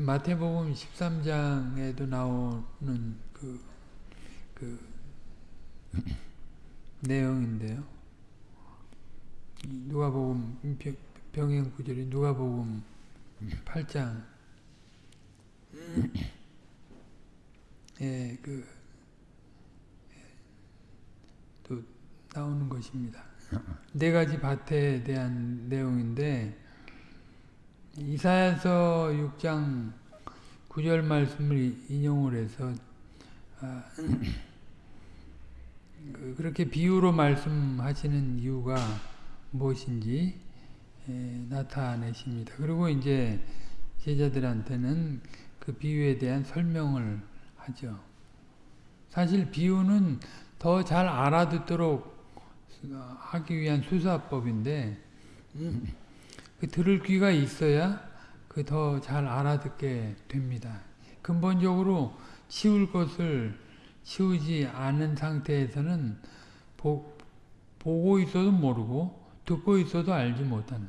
마태복음 13장에도 나오는 그, 그 내용인데요. 누가복음 병행 구절이 누가복음 8장 예, 그, 또 나오는 것입니다. 네 가지 밭에 대한 내용인데, 이사야서 6장 9절 말씀을 인용을 해서, 아, 그, 그렇게 비유로 말씀하시는 이유가 무엇인지 에, 나타내십니다. 그리고 이제 제자들한테는 그 비유에 대한 설명을 하죠. 사실 비유는 더 잘 알아듣도록 하기 위한 수사법인데 그 들을 귀가 있어야 그 더 잘 알아듣게 됩니다. 근본적으로 치울 것을 치우지 않은 상태에서는 보, 보고 있어도 모르고 듣고 있어도 알지 못하는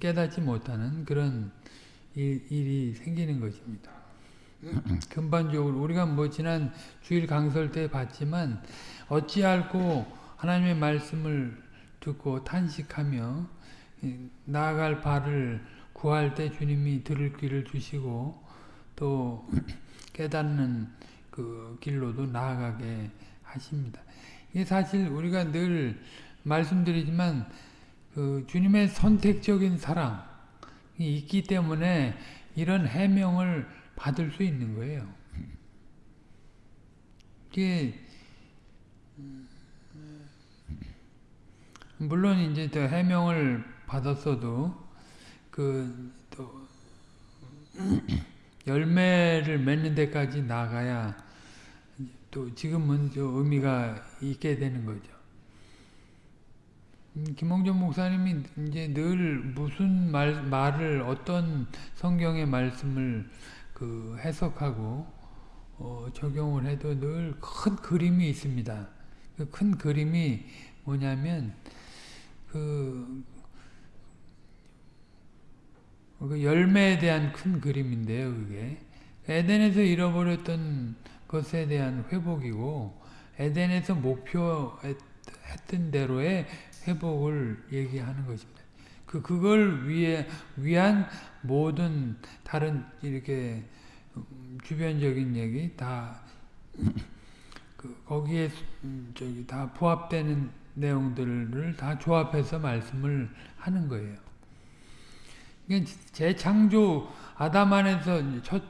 깨닫지 못하는 그런 일, 일이 생기는 것입니다. 근본적으로 우리가 뭐 지난 주일 강설 때 봤지만 어찌 알고 하나님의 말씀을 듣고 탄식하며 나아갈 바를 구할 때 주님이 들을 귀를 주시고 또 깨닫는 그 길로도 나아가게 하십니다. 이게 사실 우리가 늘 말씀드리지만 그 주님의 선택적인 사랑이 있기 때문에 이런 해명을 받을 수 있는 거예요. 이게 물론 이제 또 해명을 받았어도 그 또 열매를 맺는 데까지 나가야 또 지금은 의미가 있게 되는 거죠. 김홍전 목사님이 이제 늘 무슨 말, 말을 어떤 성경의 말씀을 그 해석하고 어, 적용을 해도 늘 큰 그림이 있습니다. 그 큰 그림이 뭐냐면 그, 그 열매에 대한 큰 그림인데요. 그게 에덴에서 잃어버렸던 것에 대한 회복이고 에덴에서 목표했던 대로의 회복을 얘기하는 것입니다. 그 그걸 위해 위한 모든 다른 이렇게 주변적인 얘기 다 그 거기에 저기 다 부합되는 내용들을 다 조합해서 말씀을 하는 거예요. 재창조 아담 안에서 첫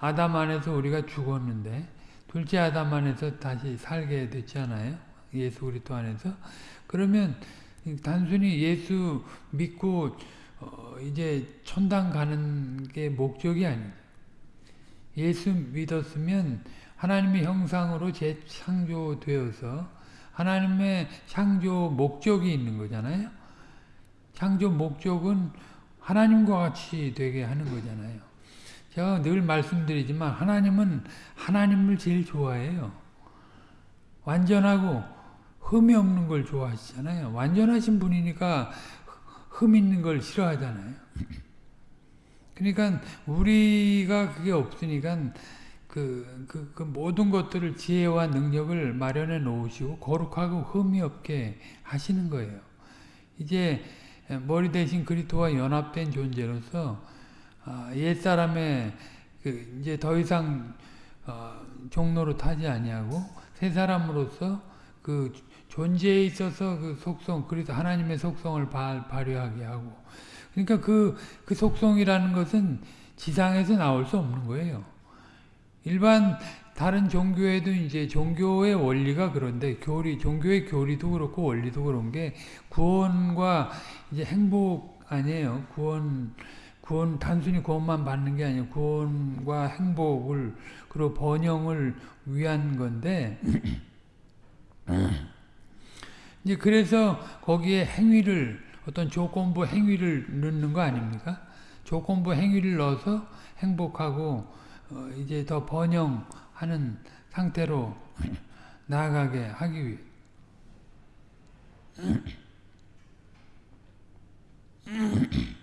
아담 안에서 우리가 죽었는데 둘째 아담 안에서 다시 살게 됐잖아요. 예수 그리스도 안에서 그러면 단순히 예수 믿고 어 이제 천당 가는 게 목적이 아니에요. 예수 믿었으면 하나님의 형상으로 재창조되어서 하나님의 창조 목적이 있는 거잖아요. 창조 목적은 하나님과 같이 되게 하는 거잖아요. 제가 늘 말씀드리지만 하나님은 하나님을 제일 좋아해요. 완전하고 흠이 없는 걸 좋아하시잖아요. 완전하신 분이니까 흠 있는 걸 싫어하잖아요. 그러니까 우리가 그게 없으니까 그, 그, 그 모든 것들을 지혜와 능력을 마련해 놓으시고 거룩하고 흠이 없게 하시는 거예요. 이제 머리 대신 그리스도와 연합된 존재로서 옛사람의 그 이제 더 이상 어, 종로로 타지 아니하고 새 사람으로서 그 존재에 있어서 그 속성, 그리스 하나님의 속성을 발, 발휘하게 하고. 그러니까 그, 그 속성이라는 것은 지상에서 나올 수 없는 거예요. 일반 다른 종교에도 이제 종교의 원리가 그런데 교리, 종교의 교리도 그렇고 원리도 그런 게 구원과 이제 행복 아니에요. 구원, 구원, 단순히 구원만 받는 게 아니에요. 구원과 행복을, 그리고 번영을 위한 건데, 이제 그래서 거기에 행위를 어떤 조건부 행위를 넣는 거 아닙니까? 조건부 행위를 넣어서 행복하고 어 이제 더 번영 하는 상태로 나아가게 하기 위해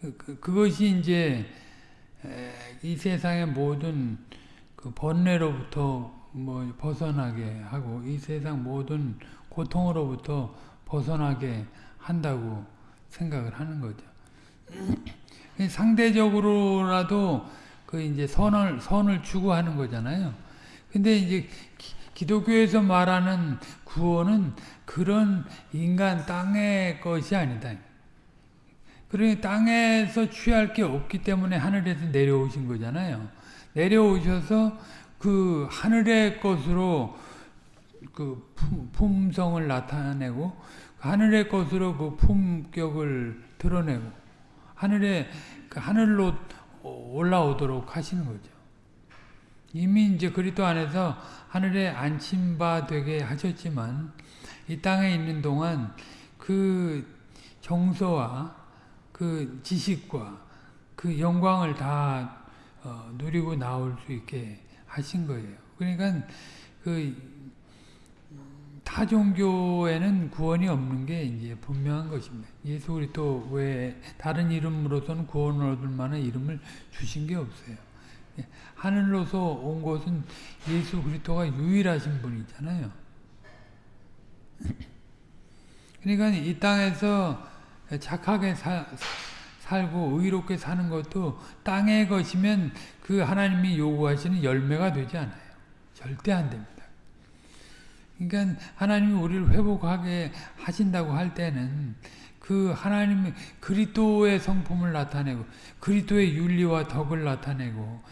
그, 그, 그것이 이제 에, 이 세상의 모든 그 번뇌로부터 뭐 벗어나게 하고 이 세상 모든 고통으로부터 벗어나게 한다고 생각을 하는 거죠. 상대적으로라도 그 이제 선을 선을 추구하는 거잖아요. 근데 이제 기, 도교에서 말하는 구원은 그런 인간 땅의 것이 아니다. 그러니 땅에서 취할 게 없기 때문에 하늘에서 내려오신 거잖아요. 내려오셔서 그 하늘의 것으로 그 품, 성을 나타내고 하늘의 것으로 그 품격을 드러내고 하늘에 그 하늘로 올라오도록 하시는 거죠. 이미 이제 그리스도 안에서 하늘에 안친 바 되게 하셨지만 이 땅에 있는 동안 그 정서와 그 지식과 그 영광을 다 어, 누리고 나올 수 있게 하신 거예요. 그러니까 그 타 종교에는 구원이 없는 게 이제 분명한 것입니다. 예수 그리스도 외 다른 이름으로서는 구원을 얻을 만한 이름을 주신 게 없어요. 예, 하늘로서 온 것은 예수 그리스도가 유일하신 분이잖아요. 그러니까 이 땅에서 착하게 사, 살고 의롭게 사는 것도 땅의 것이면 그 하나님이 요구하시는 열매가 되지 않아요. 절대 안 됩니다. 그러니까 하나님이 우리를 회복하게 하신다고 할 때는 그 하나님의 그리스도의 성품을 나타내고 그리스도의 윤리와 덕을 나타내고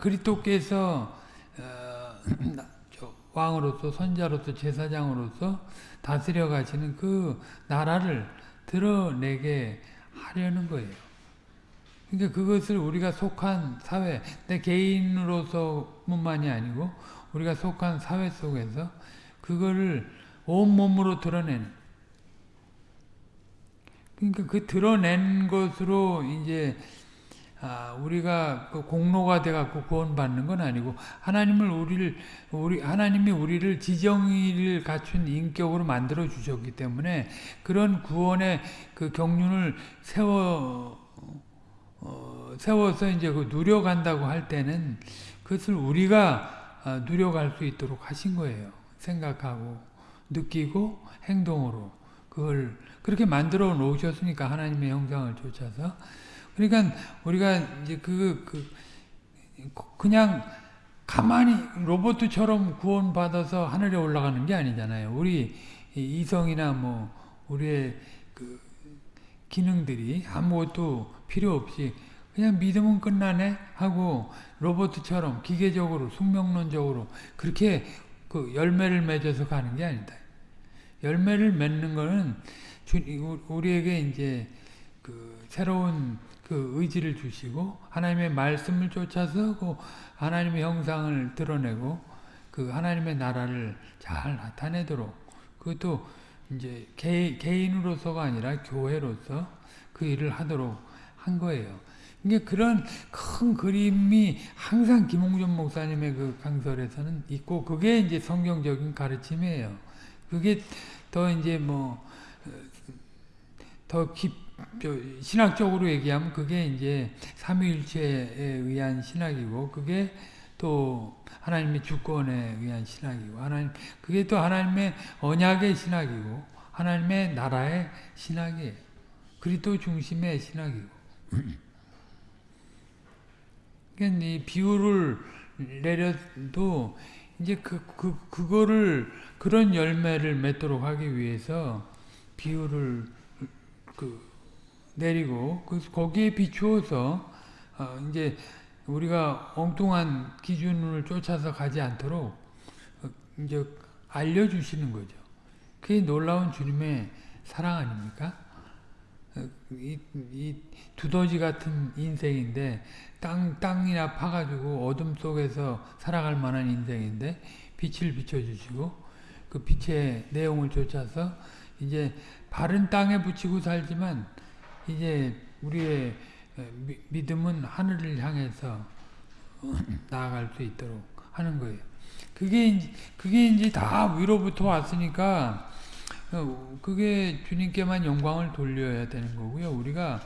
그리스도께서 어, 왕으로서 선자로서 제사장으로서 다스려 가시는 그 나라를 드러내게 하려는 거예요. 그러니까 그것을 우리가 속한 사회, 내 개인으로서뿐만이 아니고 우리가 속한 사회 속에서 그거를 온몸으로 드러내는 그러니까 그 드러낸 것으로 이제 아, 우리가 그 공로가 돼 갖고 구원받는 건 아니고 하나님을 우리를 우리 하나님이 우리를 지정의를 갖춘 인격으로 만들어 주셨기 때문에 그런 구원의 그 경륜을 세워 어, 세워서 이제 그 누려간다고 할 때는 그것을 우리가 아, 누려갈 수 있도록 하신 거예요. 생각하고 느끼고 행동으로 그걸 그렇게 만들어 놓으셨으니까 하나님의 형상을 쫓아서 그러니까 우리가 이제 그, 그 그냥 가만히 로봇처럼 구원받아서 하늘에 올라가는 게 아니잖아요. 우리 이성이나 뭐 우리의 그 기능들이 아무것도 필요 없이 그냥 믿으면 끝나네 하고 로봇처럼 기계적으로 숙명론적으로 그렇게 그 열매를 맺어서 가는 게 아니다. 열매를 맺는 거는 우리에게 이제 그 새로운 그 의지를 주시고 하나님의 말씀을 쫓아서 그 하나님의 형상을 드러내고 그 하나님의 나라를 잘 나타내도록 그것도 이제 개, 개인으로서가 아니라 교회로서 그 일을 하도록 한 거예요. 이게 그런 큰 그림이 항상 김홍준 목사님의 그 강설에서는 있고 그게 이제 성경적인 가르침이에요. 그게 더 이제 뭐더 깊, 신학적으로 얘기하면 그게 이제 삼위일체에 의한 신학이고 그게 또 하나님의 주권에 의한 신학이고 하나님 그게 또 하나님의 언약의 신학이고 하나님의 나라의 신학이에요. 그리스도 중심의 신학이고. 그러니까 이 비유를 내려도 이제 그, 그, 그거를, 그런 열매를 맺도록 하기 위해서 비유를 그 내리고, 그, 거기에 비추어서, 어, 이제 우리가 엉뚱한 기준을 쫓아서 가지 않도록, 어, 이제 알려주시는 거죠. 그게 놀라운 주님의 사랑 아닙니까? 어, 이, 이 두더지 같은 인생인데 땅, 땅이나 파가지고 어둠 속에서 살아갈 만한 인생인데 빛을 비춰주시고 그 빛의 내용을 쫓아서 이제 바른 땅에 붙이고 살지만 이제 우리의 믿음은 하늘을 향해서 나아갈 수 있도록 하는 거예요. 그게 그게 이제 다 위로부터 왔으니까 어, 그게 주님께만 영광을 돌려야 되는 거고요. 우리가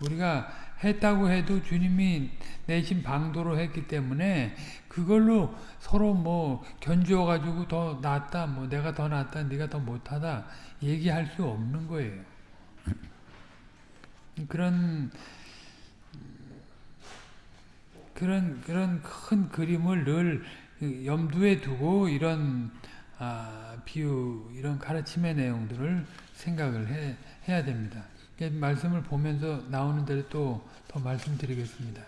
우리가 했다고 해도 주님이 내신 방도로 했기 때문에 그걸로 서로 뭐 견주어 가지고 더 낫다 뭐 내가 더 낫다 네가 더 못하다 얘기할 수 없는 거예요. 그런 그런 그런 큰 그림을 늘 염두에 두고 이런 아, 비유 이런 가르침의 내용들을 생각을 해, 해야 됩니다. 말씀을 보면서 나오는 대로 또 더 말씀드리겠습니다.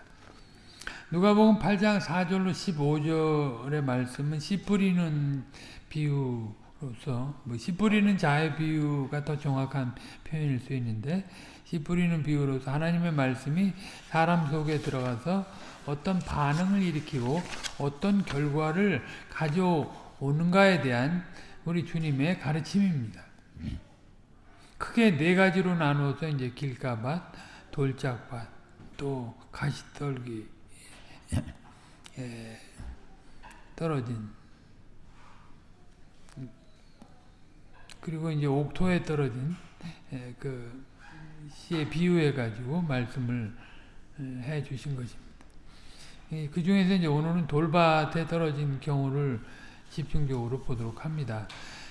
누가복음 8장 4절로 15절의 말씀은 씨 뿌리는 비유로서 뭐씨 뿌리는 자의 비유가 더 정확한 표현일 수 있는데 씨 뿌리는 비유로서 하나님의 말씀이 사람 속에 들어가서 어떤 반응을 일으키고 어떤 결과를 가져오는가에 대한 우리 주님의 가르침입니다. 크게 네 가지로 나누어서 이제 길가밭, 돌짝밭, 또 가시떨기 에 떨어진 그리고 이제 옥토에 떨어진 그 시에 비유해 가지고 말씀을 해 주신 것입니다. 그 중에서 이제 오늘은 돌밭에 떨어진 경우를 집중적으로 보도록 합니다.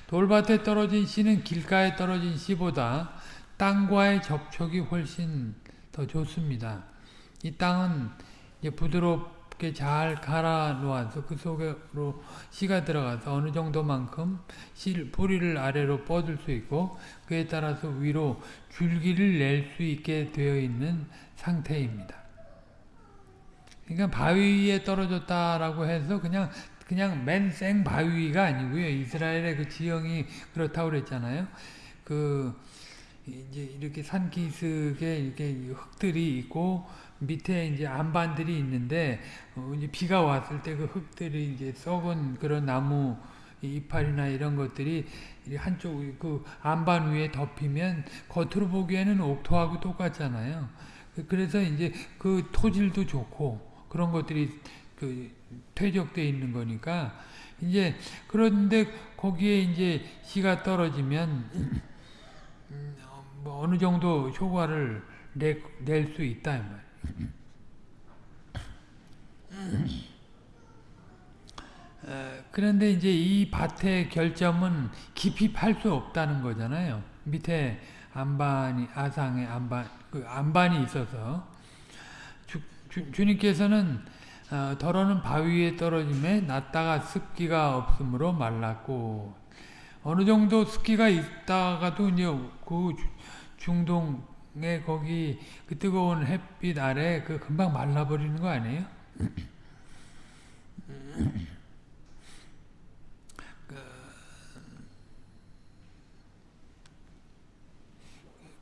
돌밭에 떨어진 씨는 길가에 떨어진 씨보다 땅과의 접촉이 훨씬 더 좋습니다. 이 땅은 부드럽게 잘 갈아 놓아서 그 속으로 씨가 들어가서 어느 정도만큼 씨 뿌리를 아래로 뻗을 수 있고 그에 따라서 위로 줄기를 낼 수 있게 되어 있는 상태입니다. 그러니까 바위에 떨어졌다라고 해서 그냥 그냥 맨 생 바위가 아니고요. 이스라엘의 그 지형이 그렇다고 그랬잖아요. 그 이제 이렇게 산 기슭에 이렇게 흙들이 있고 밑에 이제 안반들이 있는데 어 이제 비가 왔을 때 그 흙들이 이제 썩은 그런 나무 이파리나 이런 것들이 한쪽 그 안반 위에 덮이면 겉으로 보기에는 옥토하고 똑같잖아요. 그래서 이제 그 토질도 좋고 그런 것들이 그 퇴적되어 있는 거니까 이제 그런데 거기에 이제 씨가 떨어지면 뭐 어느 정도 효과를 낼 수 있다 이 말. 그런데 이제 이 밭의 결점은 깊이 팔 수 없다는 거잖아요. 밑에 안반이 아상의 안반 그 안반이 있어서 주, 주, 주님께서는 어, 더러는 바위에 떨어짐에 났다가 습기가 없으므로 말랐고 어느 정도 습기가 있다가도 이제 그 중동에 거기 그 뜨거운 햇빛 아래 그 금방 말라버리는 거 아니에요?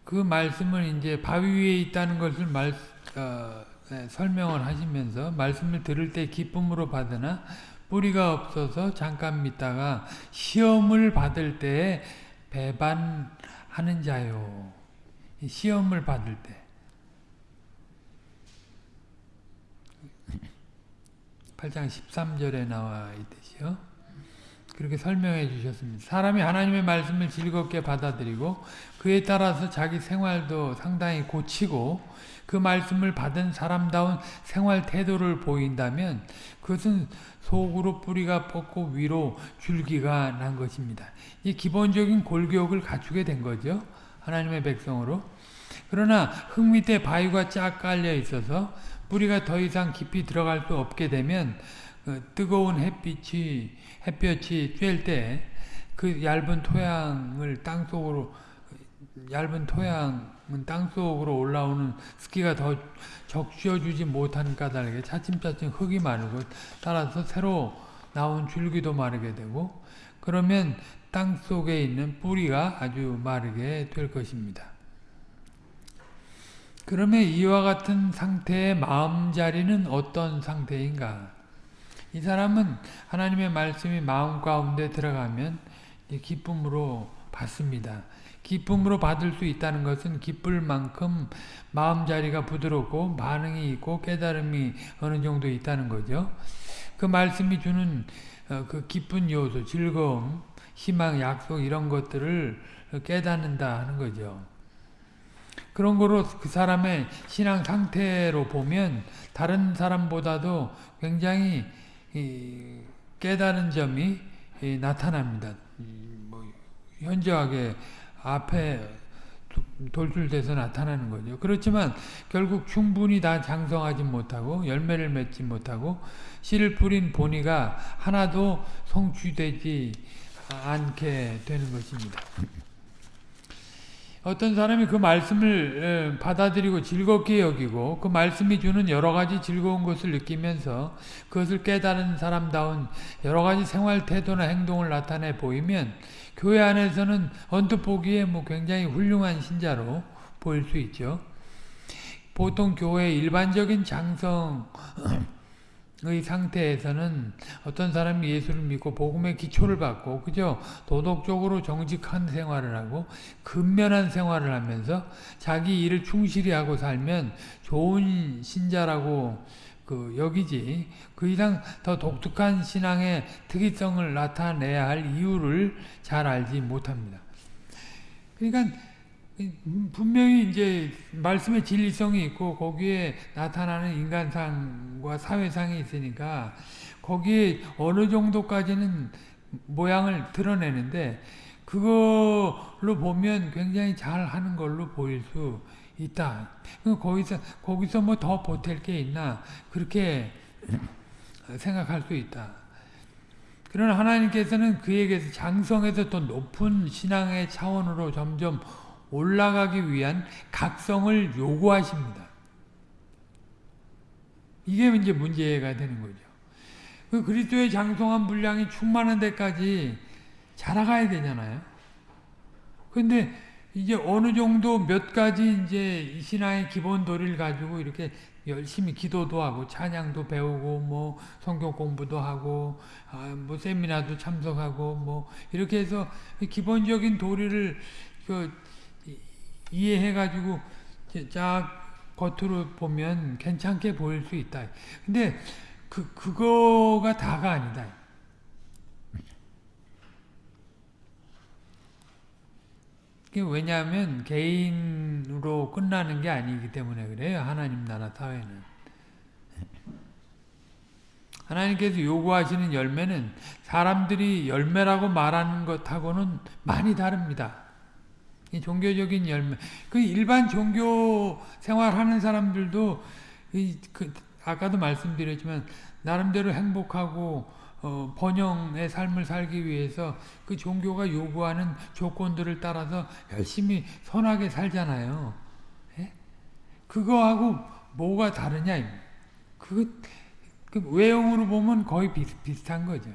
그 말씀을 이제 바위 위에 있다는 것을 말, 어, 네, 설명을 하시면서 말씀을 들을 때 기쁨으로 받으나 뿌리가 없어서 잠깐 믿다가 시험을 받을 때 배반하는 자요. 시험을 받을 때. 8장 13절에 나와 있듯이요. 그렇게 설명해 주셨습니다. 사람이 하나님의 말씀을 즐겁게 받아들이고 그에 따라서 자기 생활도 상당히 고치고 그 말씀을 받은 사람다운 생활 태도를 보인다면 그것은 속으로 뿌리가 뻗고 위로 줄기가 난 것입니다. 이 기본적인 골격을 갖추게 된 거죠. 하나님의 백성으로. 그러나 흙 밑에 바위가 쫙 깔려 있어서 뿌리가 더 이상 깊이 들어갈 수 없게 되면 그 뜨거운 햇빛이 햇볕이 쬐을 때 그 얇은 토양을 땅 속으로 얇은 토양은 땅 속으로 올라오는 습기가 더 적셔주지 못한 까닭에 차츰차츰 흙이 마르고 따라서 새로 나온 줄기도 마르게 되고 그러면 땅 속에 있는 뿌리가 아주 마르게 될 것입니다. 그러면 이와 같은 상태의 마음자리는 어떤 상태인가? 이 사람은 하나님의 말씀이 마음 가운데 들어가면 기쁨으로 받습니다. 기쁨으로 받을 수 있다는 것은 기쁠 만큼 마음자리가 부드럽고 반응이 있고 깨달음이 어느 정도 있다는 거죠. 그 말씀이 주는 어, 그 기쁜 요소, 즐거움, 희망, 약속 이런 것들을 깨닫는다 하는 거죠. 그런 거로 그 사람의 신앙 상태로 보면 다른 사람보다도 굉장히 깨달은 점이 나타납니다. 뭐 현저하게 앞에 돌출돼서 나타나는 거죠. 그렇지만 결국 충분히 다 장성하지 못하고 열매를 맺지 못하고 씨를 뿌린 본이가 하나도 성취되지 않게 되는 것입니다. 어떤 사람이 그 말씀을 받아들이고 즐겁게 여기고 그 말씀이 주는 여러 가지 즐거운 것을 느끼면서 그것을 깨달은 사람다운 여러 가지 생활 태도나 행동을 나타내 보이면 교회 안에서는 언뜻 보기에 뭐 굉장히 훌륭한 신자로 보일 수 있죠. 보통 교회 일반적인 장성의 상태에서는 어떤 사람이 예수를 믿고 복음의 기초를 받고 그저 도덕적으로 정직한 생활을 하고 근면한 생활을 하면서 자기 일을 충실히 하고 살면 좋은 신자라고 그 여기지 그 이상 더 독특한 신앙의 특이성을 나타내야 할 이유를 잘 알지 못합니다. 그러니까 분명히 이제 말씀의 진리성이 있고 거기에 나타나는 인간상과 사회상이 있으니까 거기에 어느 정도까지는 모양을 드러내는데 그걸로 보면 굉장히 잘 하는 걸로 보일 수 있다. 거기서 거기서 뭐 더 보탤 게 있나 그렇게 생각할 수 있다. 그러나 하나님께서는 그에게서 장성에서 더 높은 신앙의 차원으로 점점 올라가기 위한 각성을 요구하십니다. 이게 이제 문제가 되는 거죠. 그 그리스도의 장성한 분량이 충만한 데까지 자라가야 되잖아요. 근데 이제 어느 정도 몇 가지 이제 신앙의 기본 도리를 가지고 이렇게 열심히 기도도 하고 찬양도 배우고 뭐 성경 공부도 하고 아, 뭐 세미나도 참석하고 뭐 이렇게 해서 기본적인 도리를 그 이해해 가지고 쫙 겉으로 보면 괜찮게 보일 수 있다. 근데 그 그거가 다가 아니다. 왜냐하면 개인으로 끝나는 게 아니기 때문에 그래요. 하나님 나라 사회는. 하나님께서 요구하시는 열매는 사람들이 열매라고 말하는 것하고는 많이 다릅니다. 이 종교적인 열매. 그 일반 종교 생활하는 사람들도 그 아까도 말씀드렸지만 나름대로 행복하고 어, 번영의 삶을 살기 위해서 그 종교가 요구하는 조건들을 따라서 열심히 선하게 살잖아요. 예? 그거하고 뭐가 다르냐? 그, 그 외형으로 보면 거의 비슷, 비슷한 거죠.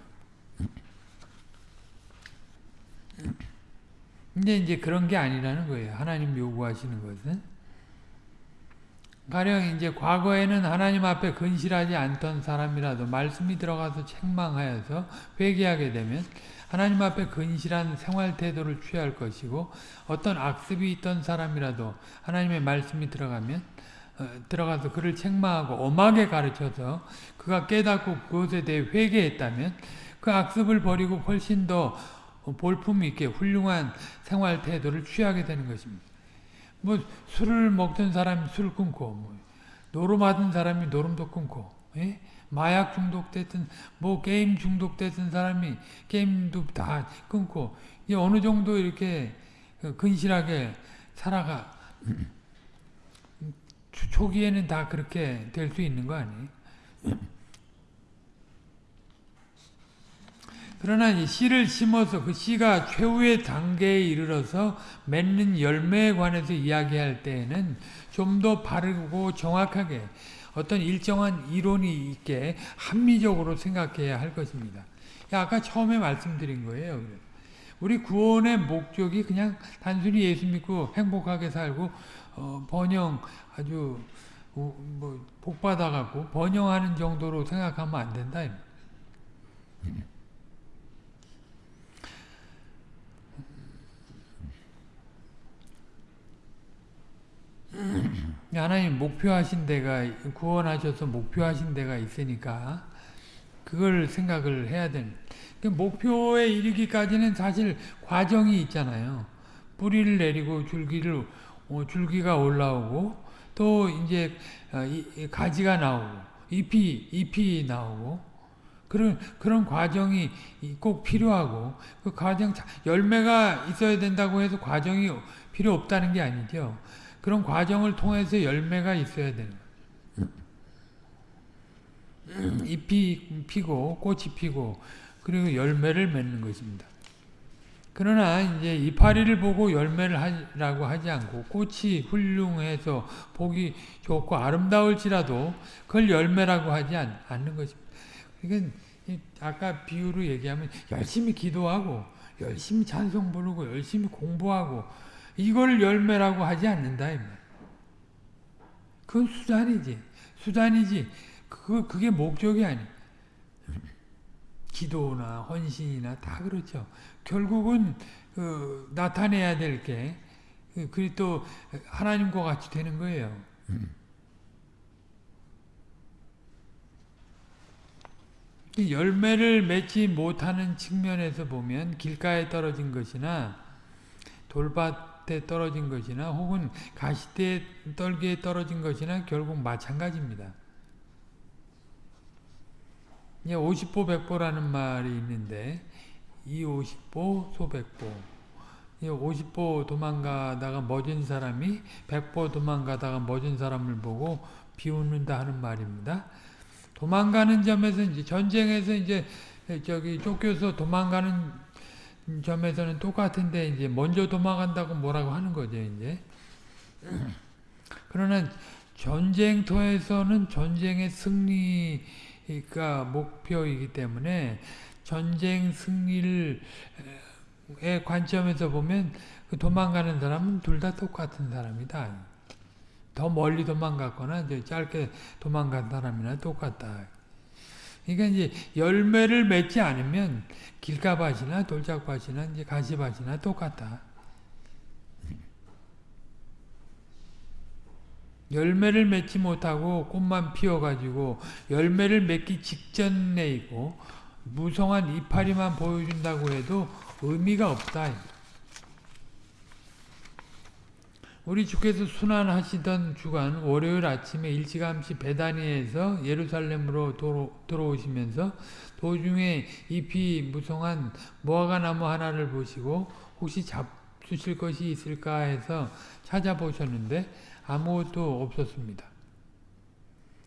근데 이제 그런 게 아니라는 거예요. 하나님 요구하시는 것은. 가령 이제 과거에는 하나님 앞에 근실하지 않던 사람이라도 말씀이 들어가서 책망하여서 회개하게 되면 하나님 앞에 근실한 생활 태도를 취할 것이고 어떤 악습이 있던 사람이라도 하나님의 말씀이 들어가면 어, 들어가서 그를 책망하고 엄하게 가르쳐서 그가 깨닫고 그것에 대해 회개했다면 그 악습을 버리고 훨씬 더 볼품 있게 훌륭한 생활 태도를 취하게 되는 것입니다. 뭐 술을 먹던 사람이 술 끊고 뭐 노름하던 사람이 노름도 끊고 예? 마약 중독됐던 뭐 게임 중독됐던 사람이 게임도 다 끊고 이 어느 정도 이렇게 근실하게 살아가 초기에는 다 그렇게 될 수 있는 거 아니에요? 그러나 이 씨를 심어서 그 씨가 최후의 단계에 이르러서 맺는 열매에 관해서 이야기할 때에는 좀 더 바르고 정확하게 어떤 일정한 이론이 있게 합리적으로 생각해야 할 것입니다. 아까 처음에 말씀드린 거예요. 우리 구원의 목적이 그냥 단순히 예수 믿고 행복하게 살고 어, 번영 아주 뭐 복받아갖고 번영하는 정도로 생각하면 안 된다. 하나님 목표하신 데가 구원하셔서 목표하신 데가 있으니까 그걸 생각을 해야 되는 그 목표에 이르기까지는 사실 과정이 있잖아요. 뿌리를 내리고 줄기를 어, 줄기가 올라오고 또 이제 어, 이, 가지가 나오고 잎이 잎이 나오고 그런 그런 과정이 꼭 필요하고 그 과정 열매가 있어야 된다고 해서 과정이 필요 없다는 게 아니죠. 그런 과정을 통해서 열매가 있어야 되는 거예요. 잎이 피고 꽃이 피고 그리고 열매를 맺는 것입니다. 그러나 이제 이파리를 보고 열매를 하라고 하지 않고 꽃이 훌륭해서 보기 좋고 아름다울지라도 그걸 열매라고 하지 않, 는 것입니다. 그러니까 아까 비유로 얘기하면 열심히 기도하고 열심히 찬송 부르고 열심히 공부하고 이걸 열매라고 하지 않는다. 그건 수단이지. 수단이지. 그, 그게 목적이 아니. 기도나 헌신이나 다 그렇죠. 결국은 그 나타내야 될 게, 그, 그또 하나님과 같이 되는 거예요. 열매를 맺지 못하는 측면에서 보면 길가에 떨어진 것이나 돌밭 에 떨어진 것이나 혹은 가시대 떨기에 떨어진 것이나 결국 마찬가지입니다. 50보 100보라는 말이 있는데 이 50보 소백보 50보 도망가다가 멎은 사람이 100보 도망가다가 멎은 사람을 보고 비웃는다 하는 말입니다. 도망가는 점에서 이제 전쟁에서 이제 저기 쫓겨서 도망가는 점에서는 똑같은데 이제 먼저 도망간다고 뭐라고 하는 거죠 이제. 그러나 전쟁터에서는 전쟁의 승리가 목표이기 때문에 전쟁 승리를 의 관점에서 보면 그 도망가는 사람은 둘 다 똑같은 사람이다. 더 멀리 도망갔거나 짧게 도망간 사람이나 똑같다. 그러니까 이제 열매를 맺지 않으면 길가밭이나 돌짝밭이나 이제 가시밭이나 똑같다. 열매를 맺지 못하고 꽃만 피어가지고 열매를 맺기 직전에 있고 무성한 이파리만 보여준다고 해도 의미가 없다. 우리 주께서 순환하시던 주간 월요일 아침에 일찌감치 베다니에서 예루살렘으로 도로, 들어오시면서 도중에 잎이 무성한 무화과 나무 하나를 보시고 혹시 잡수실 것이 있을까 해서 찾아보셨는데 아무것도 없었습니다.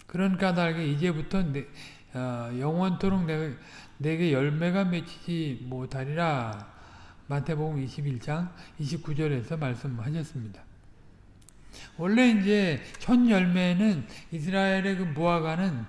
그런 까닭에 이제부터 내, 어, 영원토록 내가, 내게 열매가 맺히지 못하리라 마태복음 21장 29절에서 말씀하셨습니다. 원래 이제 첫 열매는 이스라엘의 그 무화과는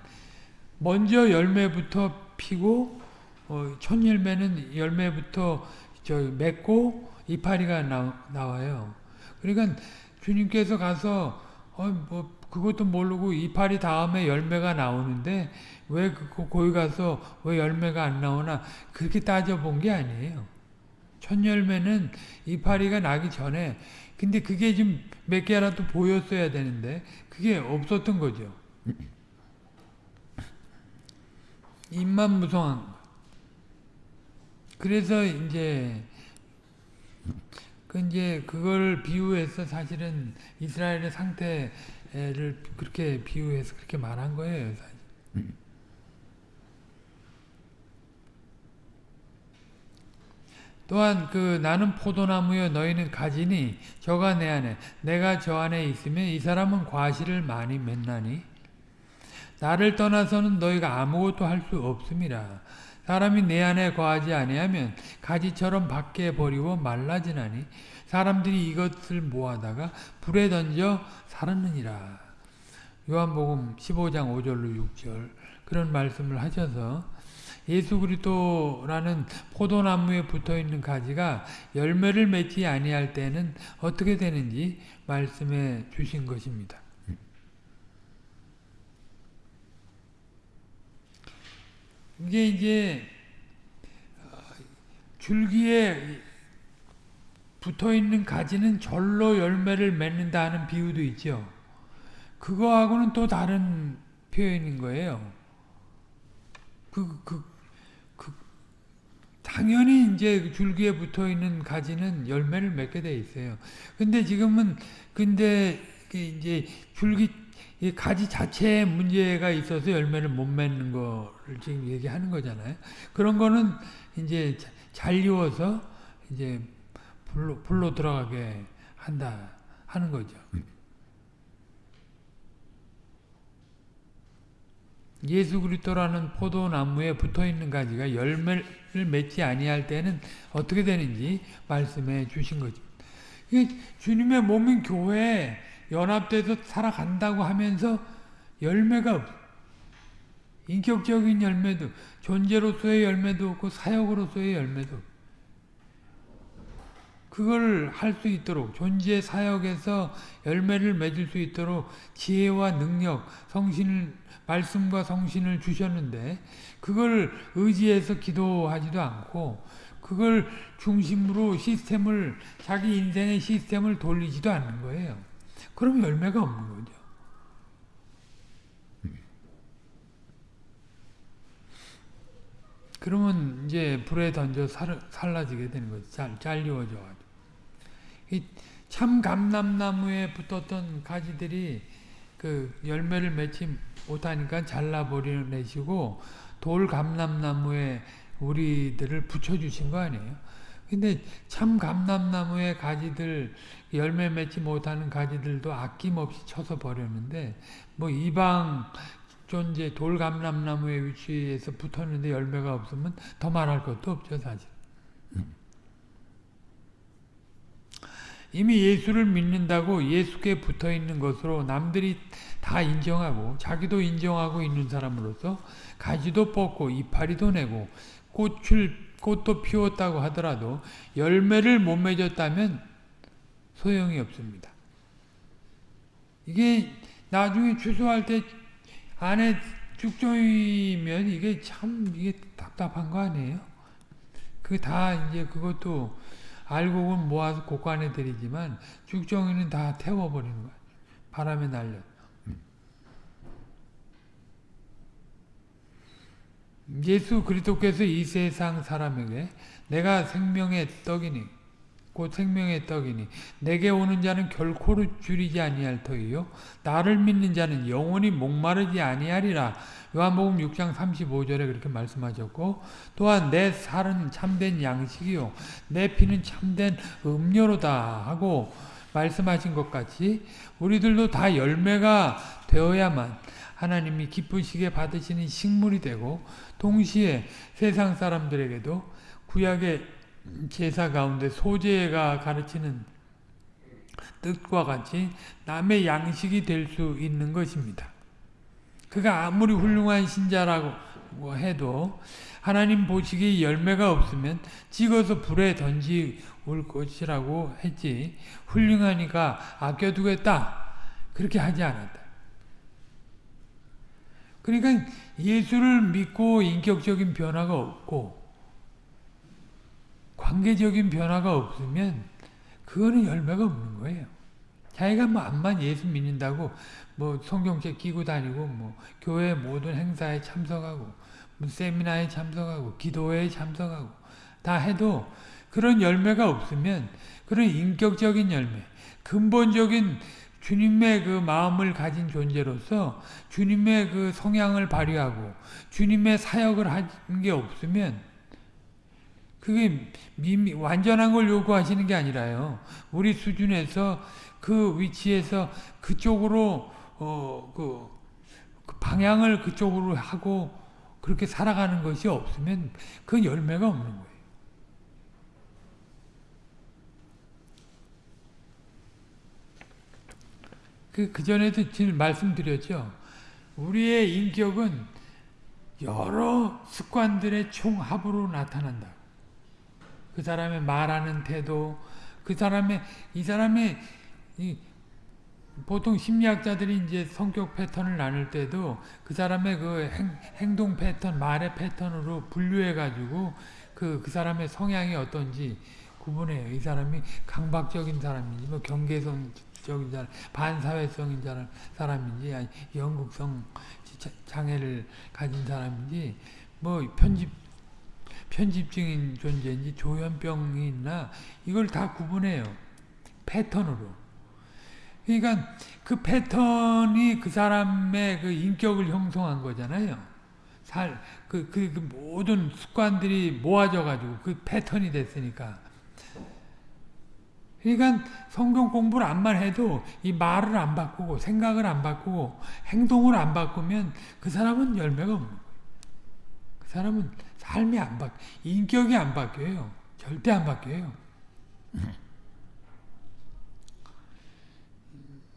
먼저 열매부터 피고 어, 첫 열매는 열매부터 저 맺고 이파리가 나, 나와요. 그러니까 주님께서 가서 어, 뭐 그것도 모르고 이파리 다음에 열매가 나오는데 왜 그, 거기 가서 왜 열매가 안 나오나 그렇게 따져본 게 아니에요. 첫 열매는 이파리가 나기 전에 근데 그게 좀몇 개라도 보였어야 되는데 그게 없었던 거죠. 입만 무성한 그래서 이제 그 이제 그걸 비유해서 사실은 이스라엘의 상태를 그렇게 비유해서 그렇게 말한 거예요. 사실. 또한 그 나는 포도나무여 너희는 가지니 저가 내 안에 내가 저 안에 있으면 이 사람은 과실을 많이 맺나니? 나를 떠나서는 너희가 아무것도 할 수 없음이라. 사람이 내 안에 거하지 아니하면 가지처럼 밖에 버리고 말라지나니? 사람들이 이것을 모아다가 불에 던져 살았느니라. 요한복음 15장 5절로 6절. 그런 말씀을 하셔서 예수 그리스도라는 포도나무에 붙어 있는 가지가 열매를 맺지 아니할 때는 어떻게 되는지 말씀해 주신 것입니다. 이게 이제 어, 줄기에 붙어 있는 가지는 절로 열매를 맺는다 하는 비유도 있죠. 그거하고는 또 다른 표현인 거예요. 그, 그, 당연히 이제 줄기에 붙어 있는 가지는 열매를 맺게 돼 있어요. 근데 지금은 근데 이제 줄기 이 가지 자체에 문제가 있어서 열매를 못 맺는 거를 지금 얘기하는 거잖아요. 그런 거는 이제 잘 익어서 이제 불로 불로 들어가게 한다 하는 거죠. 예수 그리스도라는 포도나무에 붙어 있는 가지가 열매를 맺지 아니할 때는 어떻게 되는지 말씀해 주신 거죠. 주님의 몸인 교회에 연합돼서 살아간다고 하면서 열매가. 인격적인 열매도 존재로서의 열매도 없고 사역으로서의 열매도 그걸 할 수 있도록 존재 사역에서 열매를 맺을 수 있도록 지혜와 능력, 성신을 말씀과 성신을 주셨는데 그걸 의지해서 기도하지도 않고 그걸 중심으로 시스템을 자기 인생의 시스템을 돌리지도 않는 거예요. 그럼 열매가 없는 거죠. 그러면 이제 불에 던져 살, 살라지게 되는 거죠. 잘, 잘리워져가지고. 참 감람나무에 붙었던 가지들이 그 열매를 맺지 못하니까 잘라버리내시고 돌 감람나무에 우리들을 붙여주신 거 아니에요. 근데 참 감람나무의 가지들 열매 맺지 못하는 가지들도 아낌없이 쳐서 버렸는데 뭐 이방 존재 돌 감람나무의 위치에서 붙었는데 열매가 없으면 더 말할 것도 없죠 사실. 이미 예수를 믿는다고 예수께 붙어 있는 것으로 남들이 다 인정하고 자기도 인정하고 있는 사람으로서 가지도 뽑고 이파리도 내고 꽃을 꽃도 피웠다고 하더라도 열매를 못 맺었다면 소용이 없습니다. 이게 나중에 추수할 때 안에 죽종이면 이게 참 이게 답답한 거 아니에요? 그 다 이제 그것도 알곡은 모아서 곡간에 들이지만 죽종이는 다 태워버리는 거야. 바람에 날려. 예수 그리스도께서 이 세상 사람에게 내가 생명의 떡이니 곧 생명의 떡이니 내게 오는 자는 결코 줄이지 아니할 터이요 나를 믿는 자는 영원히 목마르지 아니하리라 요한복음 6장 35절에 그렇게 말씀하셨고 또한 내 살은 참된 양식이요 내 피는 참된 음료로다 하고 말씀하신 것 같이 우리들도 다 열매가 되어야만 하나님이 기쁘시게 받으시는 식물이 되고 동시에 세상 사람들에게도 구약의 제사 가운데 소재가 가르치는 뜻과 같이 남의 양식이 될 수 있는 것입니다. 그가 아무리 훌륭한 신자라고 해도 하나님 보시기에 열매가 없으면 찍어서 불에 던지올 것이라고 했지 훌륭하니까 아껴두겠다 그렇게 하지 않았다. 그러니까 예수를 믿고 인격적인 변화가 없고 관계적인 변화가 없으면 그거는 열매가 없는 거예요. 자기가 뭐 암만 예수 믿는다고 뭐 성경책 끼고 다니고 뭐 교회 모든 행사에 참석하고 뭐 세미나에 참석하고 기도회에 참석하고 다 해도 그런 열매가 없으면 그런 인격적인 열매, 근본적인 주님의 그 마음을 가진 존재로서 주님의 그 성향을 발휘하고 주님의 사역을 한 게 없으면 그게 미미, 완전한 걸 요구하시는 게 아니라요. 우리 수준에서 그 위치에서 그쪽으로 어, 그, 그 방향을 그쪽으로 하고 그렇게 살아가는 것이 없으면 그 열매가 없는 거예요. 그, 그전에도 지금 말씀드렸죠. 우리의 인격은 여러 습관들의 총합으로 나타난다. 그 사람의 말하는 태도, 그 사람의, 이 사람의, 이, 보통 심리학자들이 이제 성격 패턴을 나눌 때도 그 사람의 그 행, 동 패턴, 말의 패턴으로 분류해가지고 그, 그 사람의 성향이 어떤지 구분해요. 이 사람이 강박적인 사람인지, 뭐 경계성적인 사람, 반사회성인 사람인지, 아니 연극성 장애를 가진 사람인지, 뭐 편집 편집증인 존재인지 조현병이 있나 이걸 다 구분해요. 패턴으로. 그러니까 그 패턴이 그 사람의 그 인격을 형성한 거잖아요. 살, 그, 그, 그 모든 습관들이 모아져가지고 그 패턴이 됐으니까. 그러니까 성경 공부를 안만 해도 이 말을 안 바꾸고 생각을 안 바꾸고 행동을 안 바꾸면 그 사람은 열매가 없는 거예요. 그 사람은 삶이 안 바, 인격이 안 바뀌어요. 절대 안 바뀌어요.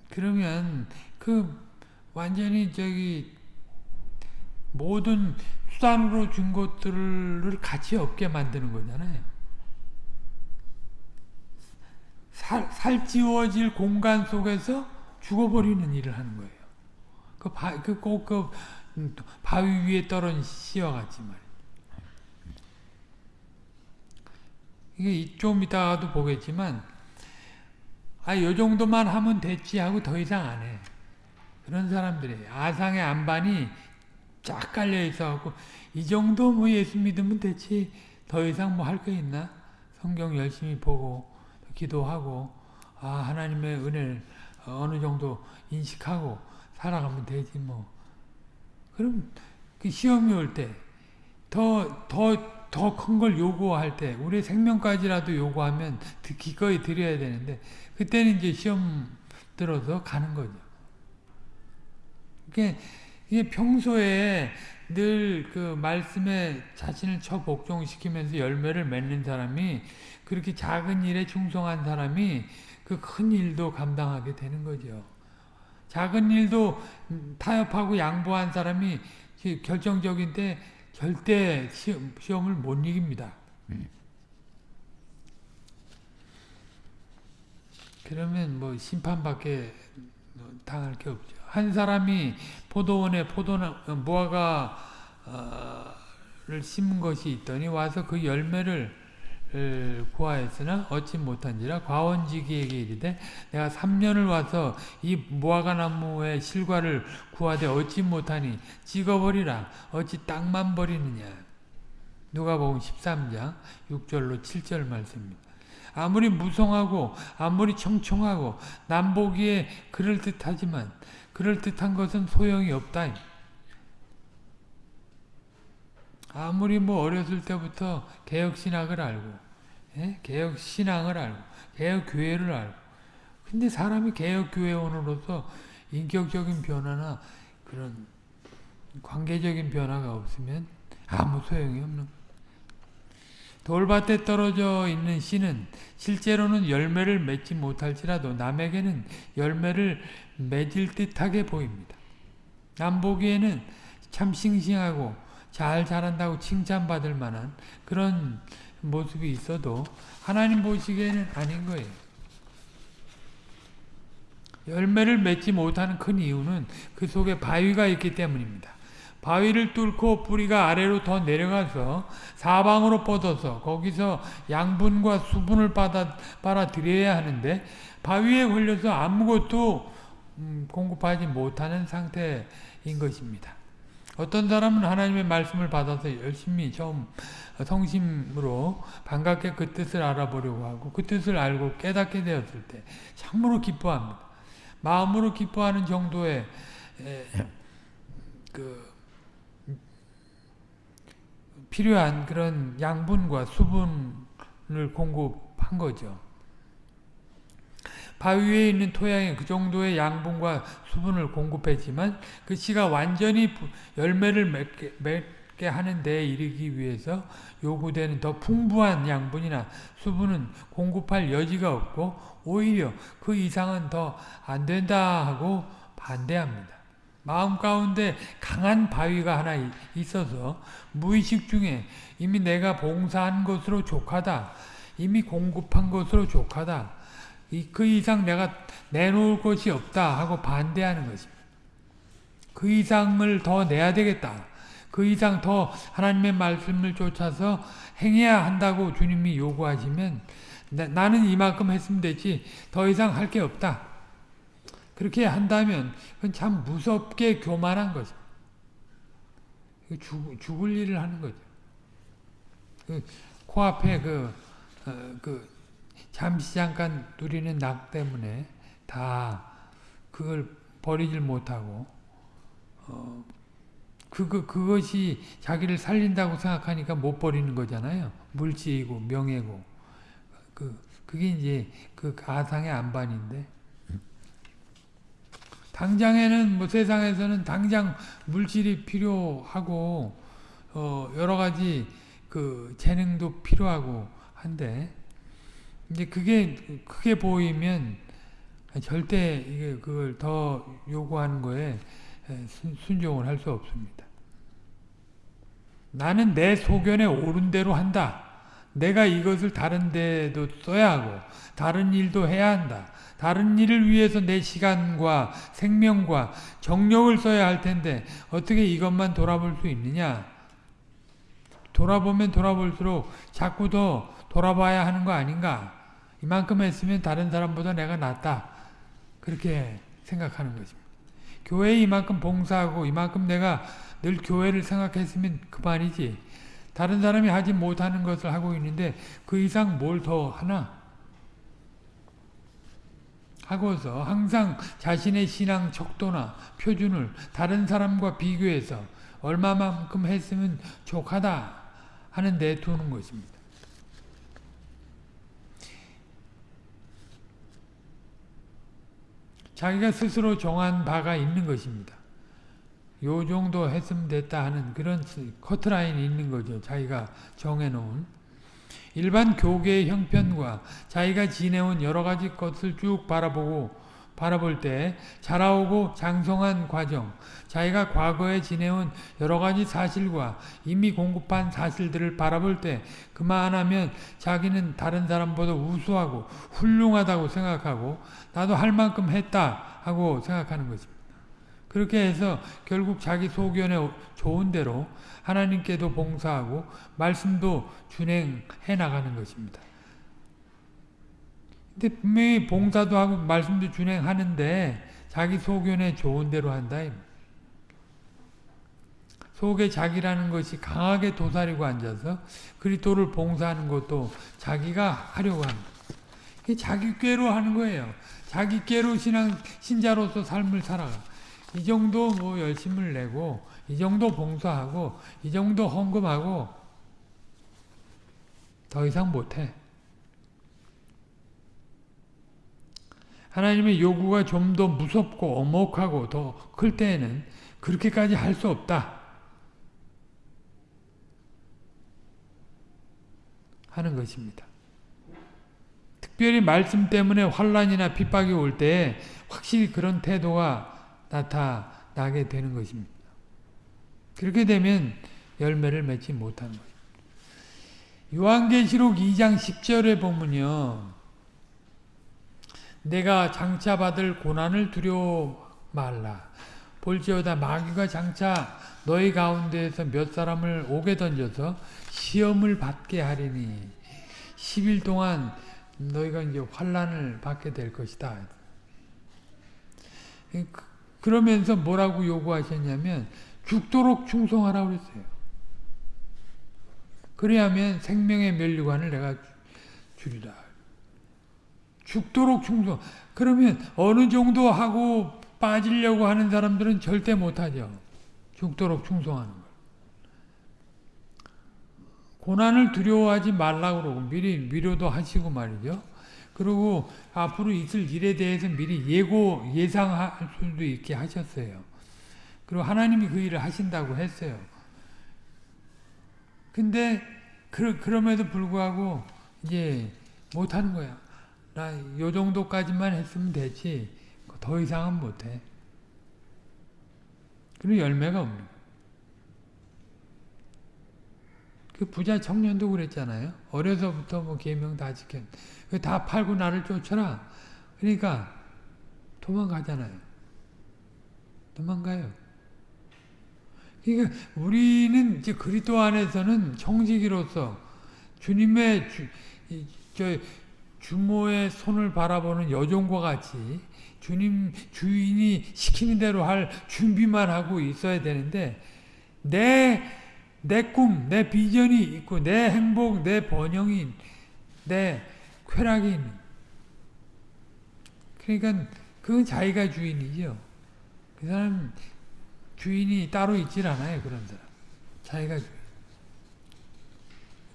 그러면 그 완전히 저기 모든 수단으로 준 것들을 가치 없게 만드는 거잖아요. 살, 살찌워질 공간 속에서 죽어버리는 일을 하는 거예요. 그 바, 그 꼭, 그, 바위 위에 떨어진 씨와 같이 말이에요. 이게 좀 이따가도 보겠지만, 아, 요 정도만 하면 됐지 하고 더 이상 안 해. 그런 사람들이 아상의 안반이 쫙 깔려 있어갖고, 이 정도 뭐 예수 믿으면 됐지, 더 이상 뭐할거 있나? 성경 열심히 보고, 기도하고, 아, 하나님의 은혜를 어느 정도 인식하고 살아가면 되지, 뭐. 그럼 그 시험이 올 때, 더, 더, 더 큰 걸 요구할 때, 우리 생명까지라도 요구하면 기꺼이 드려야 되는데, 그때는 이제 시험 들어서 가는 거죠. 이게, 이게 평소에 늘 그 말씀에 자신을 처 복종시키면서 열매를 맺는 사람이 그렇게 작은 일에 충성한 사람이 그 큰 일도 감당하게 되는 거죠. 작은 일도 타협하고 양보한 사람이 결정적인 때 절대 시험, 시험 을 못 이깁니다. 그러면 뭐 심판밖에 당할 게 없죠. 한 사람이 포도원에 포도나 무화과를 심은 것이 있더니 와서 그 열매를 구하였으나 얻지 못한지라 과원지기에게 이르되 내가 3년을 와서 이 무화과 나무의 실과를 구하되 얻지 못하니 찍어버리라 어찌 땅만 버리느냐 누가복음 13장 6절로 7절 말씀입니다. 아무리 무성하고 아무리 청청하고 남보기에 그럴듯하지만 그럴듯한 것은 소용이 없다. 아무리 뭐 어렸을 때부터 개혁신학을 알고 예? 개혁신앙을 알고 개혁교회를 알고 근데 사람이 개혁교회원으로서 인격적인 변화나 그런 관계적인 변화가 없으면 아무 소용이 없는 돌밭에 떨어져 있는 씨는 실제로는 열매를 맺지 못할지라도 남에게는 열매를 맺을 듯하게 보입니다. 남 보기에는 참 싱싱하고 잘 자란다고 칭찬받을 만한 그런 모습이 있어도 하나님 보시기에는 아닌 거예요. 열매를 맺지 못하는 큰 이유는 그 속에 바위가 있기 때문입니다. 바위를 뚫고 뿌리가 아래로 더 내려가서 사방으로 뻗어서 거기서 양분과 수분을 받아, 빨아들여야 하는데 바위에 걸려서 아무것도 음, 공급하지 못하는 상태인 것입니다. 어떤 사람은 하나님의 말씀을 받아서 열심히 처음 성심으로 반갑게 그 뜻을 알아보려고 하고 그 뜻을 알고 깨닫게 되었을 때 참으로 기뻐합니다. 마음으로 기뻐하는 정도의 그 필요한 그런 양분과 수분을 공급한 거죠. 바위 위에 있는 토양에 그 정도의 양분과 수분을 공급했지만 그 씨가 완전히 열매를 맺게, 맺게 하는 데 이르기 위해서 요구되는 더 풍부한 양분이나 수분은 공급할 여지가 없고 오히려 그 이상은 더 안 된다 하고 반대합니다. 마음 가운데 강한 바위가 하나 있어서 무의식 중에 이미 내가 봉사한 것으로 족하다. 이미 공급한 것으로 족하다. 그 이상 내가 내놓을 것이 없다 하고 반대하는 것입니다. 그 이상을 더 내야 되겠다. 그 이상 더 하나님의 말씀을 쫓아서 행해야 한다고 주님이 요구하시면 나는 이만큼 했으면 되지 더 이상 할 게 없다. 그렇게 한다면 그건 참 무섭게 교만한 거죠. 죽, 죽을 일을 하는 거죠. 그 코앞에 그, 어, 그 잠시 잠깐 누리는 낙 때문에 다 그걸 버리질 못하고 어, 그거 그것이 자기를 살린다고 생각하니까 못 버리는 거잖아요. 물질이고 명예고 그 그게 이제 그 가상의 안반인데 당장에는 뭐 세상에서는 당장 물질이 필요하고 어 여러 가지 그 재능도 필요하고 한데 이제 그게 크게 보이면 절대 이게 그걸 더 요구하는 거에 순종을 할 수 없습니다. 나는 내 소견에 옳은 대로 한다. 내가 이것을 다른 데도 써야 하고 다른 일도 해야 한다. 다른 일을 위해서 내 시간과 생명과 정력을 써야 할 텐데 어떻게 이것만 돌아볼 수 있느냐? 돌아보면 돌아볼수록 자꾸 더 돌아봐야 하는 거 아닌가? 이만큼 했으면 다른 사람보다 내가 낫다. 그렇게 생각하는 것입니다. 교회에 이만큼 봉사하고 이만큼 내가 늘 교회를 생각했으면 그만이지. 다른 사람이 하지 못하는 것을 하고 있는데 그 이상 뭘 더 하나? 하고서 항상 자신의 신앙 척도나 표준을 다른 사람과 비교해서 얼마만큼 했으면 족하다 하는 데 두는 것입니다. 자기가 스스로 정한 바가 있는 것입니다. 요 정도 했으면 됐다 하는 그런 커트라인이 있는 거죠. 자기가 정해놓은. 일반 교계의 형편과 자기가 지내온 여러 가지 것을 쭉 바라보고 바라볼 때 자라오고 장성한 과정, 자기가 과거에 지내온 여러 가지 사실과 이미 공급한 사실들을 바라볼 때 그만하면 자기는 다른 사람보다 우수하고 훌륭하다고 생각하고 나도 할 만큼 했다 하고 생각하는 것입니다. 그렇게 해서 결국 자기 소견에 좋은 대로 하나님께도 봉사하고 말씀도 준행해 나가는 것입니다. 근데 분명히 봉사도 하고 말씀도 준행하는데 자기 소견에 좋은 대로 한다. 속에 자기라는 것이 강하게 도사리고 앉아서 그리스도를 봉사하는 것도 자기가 하려고 합니다. 자기 꾀로 하는 거예요. 자기 꾀로 신앙 신자로서 삶을 살아가. 이 정도 뭐 열심을 내고 이 정도 봉사하고 이 정도 헌금하고 더 이상 못해. 하나님의 요구가 좀 더 무섭고 엄혹하고 더 클 때에는 그렇게까지 할 수 없다. 하는 것입니다. 특별히 말씀 때문에 환란이나 핍박이 올때 확실히 그런 태도가 나타나게 되는 것입니다. 그렇게 되면 열매를 맺지 못하는 거예요. 요한계시록 2장 10절에 보면요. 내가 장차 받을 고난을 두려워 말라. 볼지어다 마귀가 장차 너희 가운데에서 몇 사람을 오게 던져서 시험을 받게 하리니 10일 동안 너희가 이제 환란을 받게 될 것이다. 그, 그러면서 뭐라고 요구하셨냐면 죽도록 충성하라 그랬어요. 그래야면 생명의 멸류관을 내가 주리라. 죽도록 충성. 그러면 어느 정도 하고 빠지려고 하는 사람들은 절대 못하죠. 죽도록 충성하는 걸. 고난을 두려워하지 말라고 그러고 미리 위로도 하시고 말이죠. 그리고 앞으로 있을 일에 대해서 미리 예고 예상할 수도 있게 하셨어요. 그리고 하나님이 그 일을 하신다고 했어요. 근데 그, 그럼에도 불구하고 이제 못하는 거야. 나 요 정도까지만 했으면 되지 더 이상은 못해. 그리고 열매가 없는 그 부자 청년도 그랬잖아요. 어려서부터 뭐 계명 다 지켰. 다 팔고 나를 쫓아라. 그러니까 도망가잖아요. 도망가요. 그러니까 우리는 이제 그리스도 안에서는 청지기로서 주님의 주, 저 주모의 손을 바라보는 여종과 같이 주님 주인이 시키는 대로 할 준비만 하고 있어야 되는데 내 내 꿈, 내 비전이 있고 내 행복, 내 번영이 내 쾌락이 있는. 그러니까 그건 자기가 주인이죠. 그 사람 주인이 따로 있질 않아요. 그런 사람. 자기가 주인.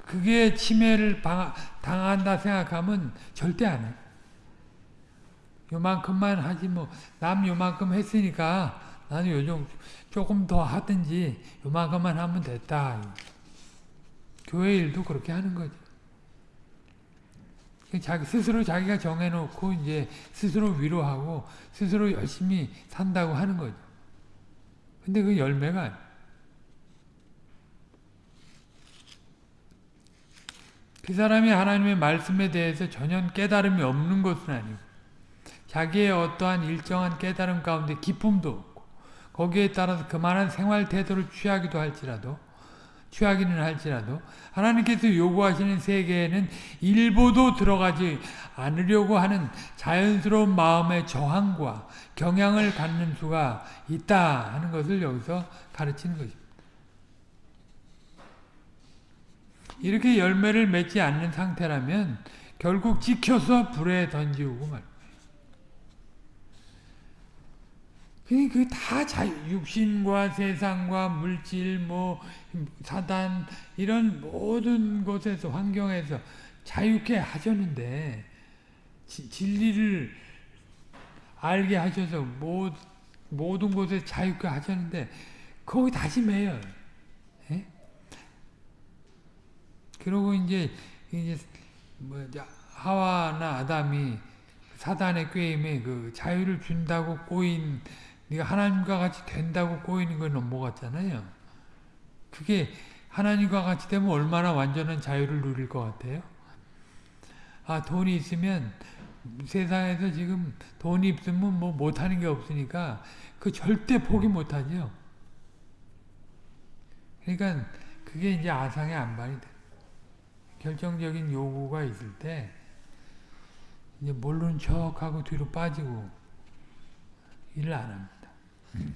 그게 침해를 당한다 생각하면 절대 안 해. 요만큼만 하지 뭐 남 요만큼 했으니까 나는 요즘 조금 더 하든지 요만큼만 하면 됐다. 교회 일도 그렇게 하는 거죠. 자기 스스로 자기가 정해놓고 이제 스스로 위로하고 스스로 열심히 산다고 하는 거죠. 근데 그 열매가 그 사람이 하나님의 말씀에 대해서 전혀 깨달음이 없는 것은 아니고 자기의 어떠한 일정한 깨달음 가운데 기쁨도 없고 거기에 따라서 그만한 생활 태도를 취하기도 할지라도 취하기는 할지라도 하나님께서 요구하시는 세계에는 일보도 들어가지 않으려고 하는 자연스러운 마음의 저항과 경향을 갖는 수가 있다 하는 것을 여기서 가르치는 것입니다. 이렇게 열매를 맺지 않는 상태라면 결국 지켜서 불에 던지고 말. 그다 육신과 세상과 물질, 뭐 사단 이런 모든 곳에서 환경에서 자유케 하셨는데 진리를 알게 하셔서 모든 곳에 자유케 하셨는데 거기 다시 매요. 예? 그러고 이제 이제 뭐 하와나 아담이 사단의 꾀임에 그 자유를 준다고 꼬인 네가 하나님과 같이 된다고 꼬이는 건 넘어갔잖아요. 그게 하나님과 같이 되면 얼마나 완전한 자유를 누릴 것 같아요? 아 돈이 있으면 세상에서 지금 돈이 있으면 뭐 못하는 게 없으니까 그 절대 포기 못하죠. 그러니까 그게 이제 아상의 안반이 돼. 결정적인 요구가 있을 때 이제 모르는 척하고 뒤로 빠지고 일을 안 합니다.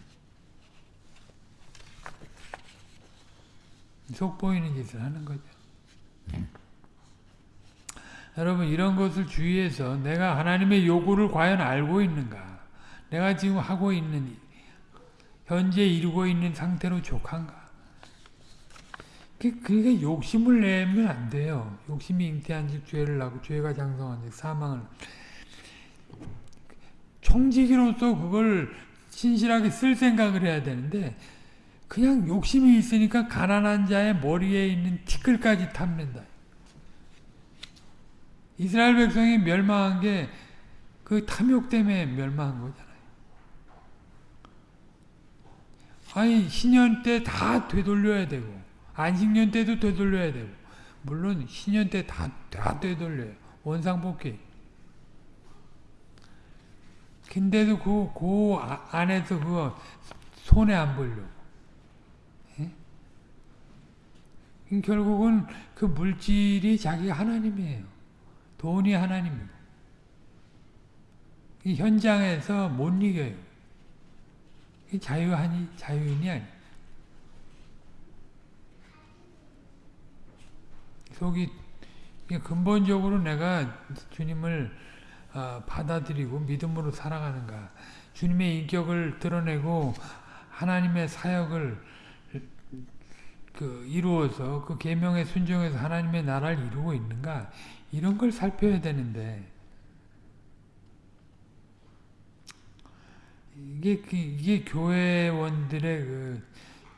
속 보이는 짓을 하는 거죠. 여러분 이런 것을 주의해서 내가 하나님의 요구를 과연 알고 있는가? 내가 지금 하고 있는 현재 이루고 있는 상태로 족한가? 그러니까 욕심을 내면 안 돼요. 욕심이 잉태한 즉 죄를 낳고 죄가 장성한 즉 사망을 총지기로서 그걸 신실하게 쓸 생각을 해야 되는데 그냥 욕심이 있으니까 가난한 자의 머리에 있는 티끌까지 탐낸다. 이스라엘 백성이 멸망한 게 그 탐욕 때문에 멸망한 거잖아요. 아니 신년 때 다 되돌려야 되고 안식년 때도 되돌려야 되고 물론 신년 때 다 다 되돌려요. 원상복귀. 근데도 그, 그 안에서 그거 손에 안 보려고. 예? 결국은 그 물질이 자기가 하나님이에요. 돈이. 이 현장에서 못 이겨요. 자유하니, 자유인이 아니 속이 근본적으로 내가 주님을 어, 받아들이고 믿음으로 살아가는가 주님의 인격을 드러내고 하나님의 사역을 그 이루어서 그 계명에 순종해서 하나님의 나라를 이루고 있는가 이런 걸 살펴야 되는데 이게 그, 이게 교회원들의 그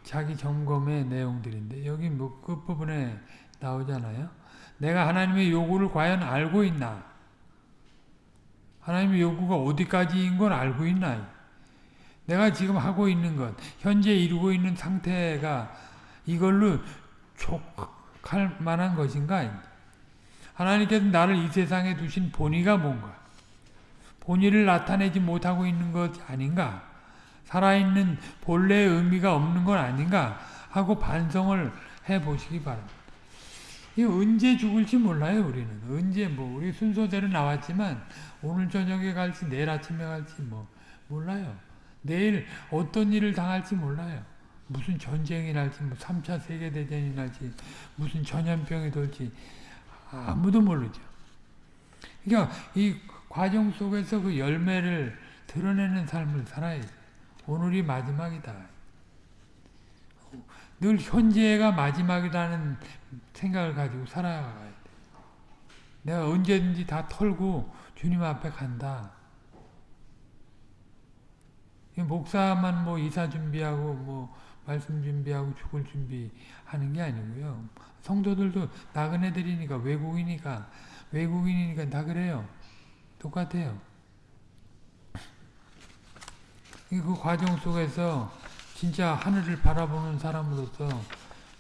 자기 점검의 내용들인데 여기 뭐 끝부분에 나오잖아요. 내가 하나님의 요구를 과연 알고 있나? 하나님의 요구가 어디까지인 걸 알고 있나? 내가 지금 하고 있는 것, 현재 이루고 있는 상태가 이걸로 족할 만한 것인가? 하나님께서 나를 이 세상에 두신 본의가 뭔가? 본의를 나타내지 못하고 있는 것 아닌가? 살아있는 본래의 의미가 없는 건 아닌가? 하고 반성을 해보시기 바랍니다. 이 언제 죽을지 몰라요, 우리는. 언제 뭐 우리 순서대로 나왔지만 오늘 저녁에 갈지 내일 아침에 갈지 뭐 몰라요. 내일 어떤 일을 당할지 몰라요. 무슨 전쟁이 날지, 뭐 3차 세계대전이 날지, 무슨 전염병이 돌지 아무도 모르죠. 그러니까 이 과정 속에서 그 열매를 드러내는 삶을 살아야 돼. 오늘이 마지막이다. 늘 현재가 마지막이라는 생각을 가지고 살아가야 돼. 내가 언제든지 다 털고 주님 앞에 간다. 목사만 뭐 이사 준비하고 뭐 말씀 준비하고 죽을 준비하는 게 아니고요. 성도들도 나그네들이니까 외국이니까 외국인이니까 다 그래요. 똑같아요. 그 과정 속에서 진짜 하늘을 바라보는 사람으로서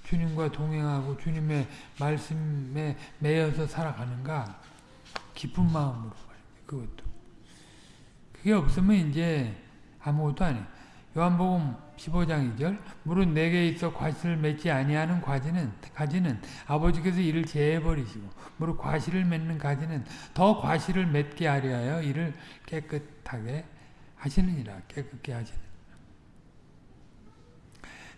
주님과 동행하고 주님의 말씀에 매여서 살아가는가 기쁜 마음으로 그것도 그게 없으면 이제 아무것도 아니에요. 요한복음 15장 2절 물은 내게 있어 과실을 맺지 아니하는 가지는 가지는 아버지께서 이를 제해 버리시고 무릇 과실을 맺는 가지는 더 과실을 맺게 하려 하여 이를 깨끗하게 하시느니라. 깨끗게 하시는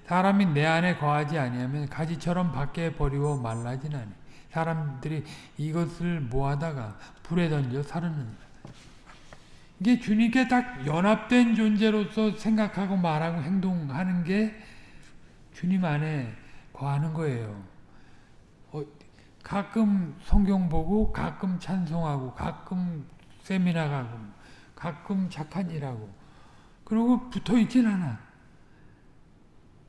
사람이 내 안에 거하지 아니하면 가지처럼 밖에 버리고 말라지나니 사람들이 이것을 모아다가 불에 던져 사르느니라 이게 주님께 딱 연합된 존재로서 생각하고 말하고 행동하는 게 주님 안에 거하는 거예요. 어, 가끔 성경 보고 가끔 찬송하고 가끔 세미나 가고 가끔 착한 일하고 그리고 붙어 있진 않아.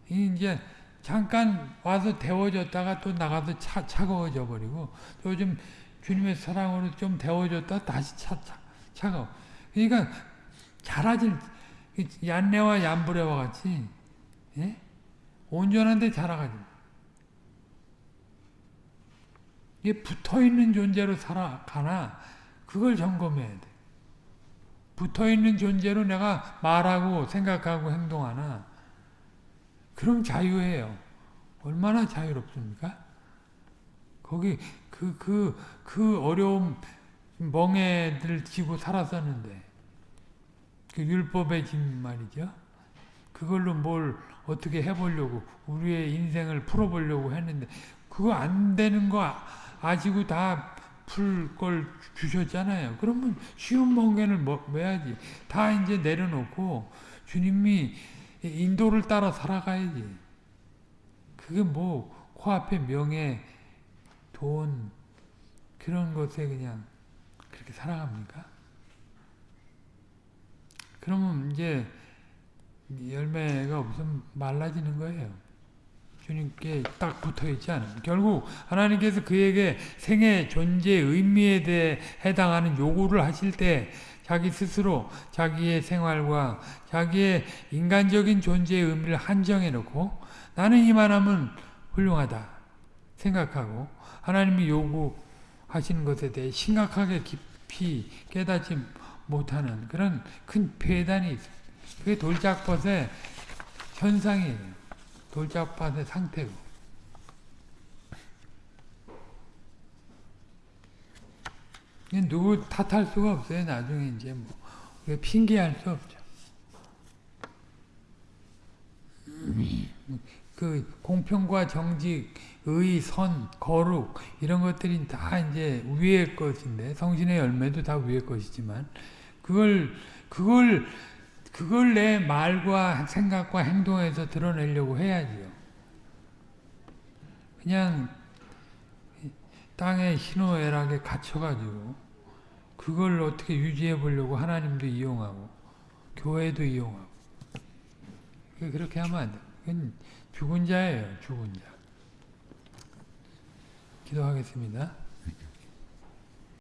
이제 잠깐 와서 데워졌다가 또 나가서 차, 차가워져 버리고 요즘 주님의 사랑으로 좀 데워졌다 다시 차, 차, 차가워. 그러니까 자라질 얀네와 얀브레와 같이 예? 온전한데 자라가지. 이게 붙어있는 존재로 살아가나 그걸 점검해야 돼. 붙어있는 존재로 내가 말하고 생각하고 행동하나 그럼 자유해요. 얼마나 자유롭습니까? 거기 그, 그, 그 어려움 멍에들 지고 살았었는데 그 율법의 짐 말이죠. 그걸로 뭘 어떻게 해보려고 우리의 인생을 풀어보려고 했는데 그거 안 되는 거 아시고 다 풀 걸 주셨잖아요. 그러면 쉬운 멍에를 매야지. 다 이제 내려놓고 주님이 인도를 따라 살아가야지. 그게 뭐 코앞에 명예, 돈 그런 것에 그냥 그렇게 살아갑니까? 그러면 이제 열매가 없으면 말라지는 거예요. 주님께 딱 붙어 있지 않으면. 결국 하나님께서 그에게 생애 존재 의미에 대해 해당하는 요구를 하실 때 자기 스스로 자기의 생활과 자기의 인간적인 존재의 의미를 한정해 놓고 나는 이만하면 훌륭하다 생각하고 하나님이 요구하시는 것에 대해 심각하게 깊이 깨닫지 못하는 그런 큰 폐단이 있어요. 그게 돌짝벗의 현상이에요. 돌짝밭의 상태고. 누구 탓할 수가 없어요. 나중에 이제 뭐 핑계할 수 없죠. 그 공평과 정직, 의, 선, 거룩 이런 것들이 다 이제 위의 것인데 성신의 열매도 다 위의 것이지만 그걸 그걸 그걸 내 말과 생각과 행동에서 드러내려고 해야지요. 그냥 땅에 희노애락에 갇혀가지고 그걸 어떻게 유지해 보려고 하나님도 이용하고 교회도 이용하고 그렇게 하면 안 돼. 죽은 자예요. 죽은 자. 기도하겠습니다.